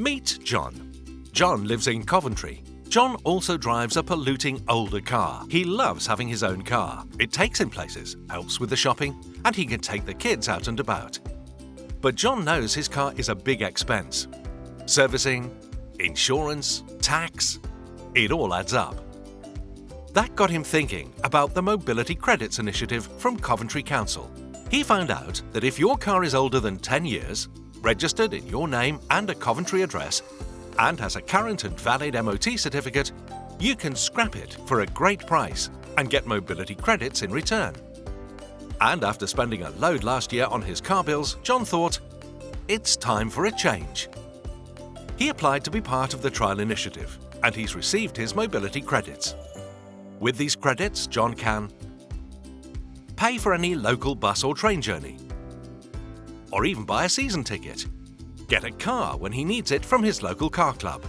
Meet John. John lives in Coventry. John also drives a polluting older car. He loves having his own car. It takes him places, helps with the shopping, and he can take the kids out and about. But John knows his car is a big expense. Servicing, insurance, tax, it all adds up. That got him thinking about the Mobility Credits Initiative from Coventry Council. He found out that if your car is older than 10 years, registered in your name and a Coventry address, and has a current and valid MOT certificate, you can scrap it for a great price and get mobility credits in return. And after spending a load last year on his car bills, John thought, it's time for a change. He applied to be part of the trial initiative and he's received his mobility credits. With these credits, John can pay for any local bus or train journey, or even buy a season ticket, get a car when he needs it from his local car club,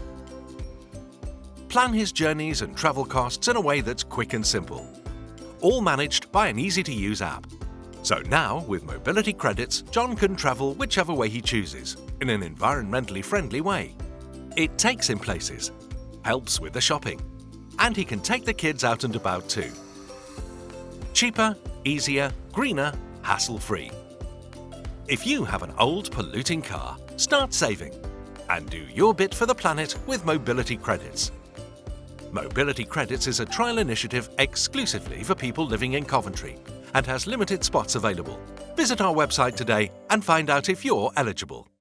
plan his journeys and travel costs in a way that's quick and simple, all managed by an easy-to-use app. So now, with mobility credits, John can travel whichever way he chooses, in an environmentally friendly way. It takes him places, helps with the shopping, and he can take the kids out and about too. Cheaper, easier, greener, hassle-free. If you have an old polluting car, start saving and do your bit for the planet with Mobility Credits. Mobility Credits is a trial initiative exclusively for people living in Coventry and has limited spots available. Visit our website today and find out if you're eligible.